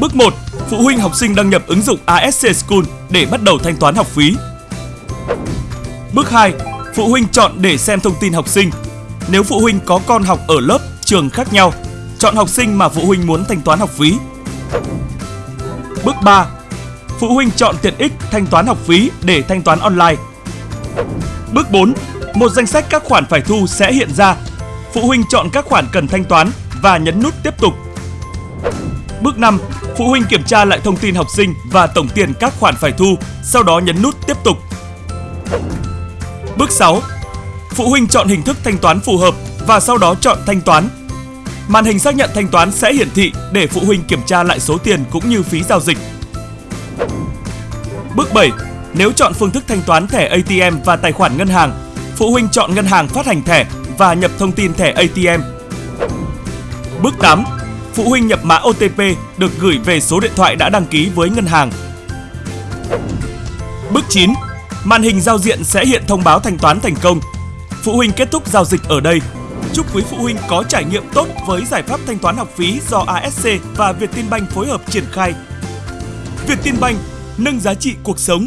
Bước 1. Phụ huynh học sinh đăng nhập ứng dụng ASC School để bắt đầu thanh toán học phí. Bước 2. Phụ huynh chọn để xem thông tin học sinh. Nếu phụ huynh có con học ở lớp, trường khác nhau, chọn học sinh mà phụ huynh muốn thanh toán học phí. Bước 3. Phụ huynh chọn tiện ích thanh toán học phí để thanh toán online. Bước 4. Một danh sách các khoản phải thu sẽ hiện ra. Phụ huynh chọn các khoản cần thanh toán và nhấn nút tiếp tục. Bước 5. Phụ huynh kiểm tra lại thông tin học sinh và tổng tiền các khoản phải thu, sau đó nhấn nút tiếp tục. Bước 6. Phụ huynh chọn hình thức thanh toán phù hợp và sau đó chọn thanh toán. Màn hình xác nhận thanh toán sẽ hiển thị để phụ huynh kiểm tra lại số tiền cũng như phí giao dịch. Bước 7. Nếu chọn phương thức thanh toán thẻ ATM và tài khoản ngân hàng, phụ huynh chọn ngân hàng phát hành thẻ và nhập thông tin thẻ ATM. Bước 8. Phụ huynh nhập mã OTP được gửi về số điện thoại đã đăng ký với ngân hàng. Bước 9. Màn hình giao diện sẽ hiện thông báo thanh toán thành công. Phụ huynh kết thúc giao dịch ở đây. Chúc quý phụ huynh có trải nghiệm tốt với giải pháp thanh toán học phí do ASC và Vietinbank phối hợp triển khai. Vietinbank nâng giá trị cuộc sống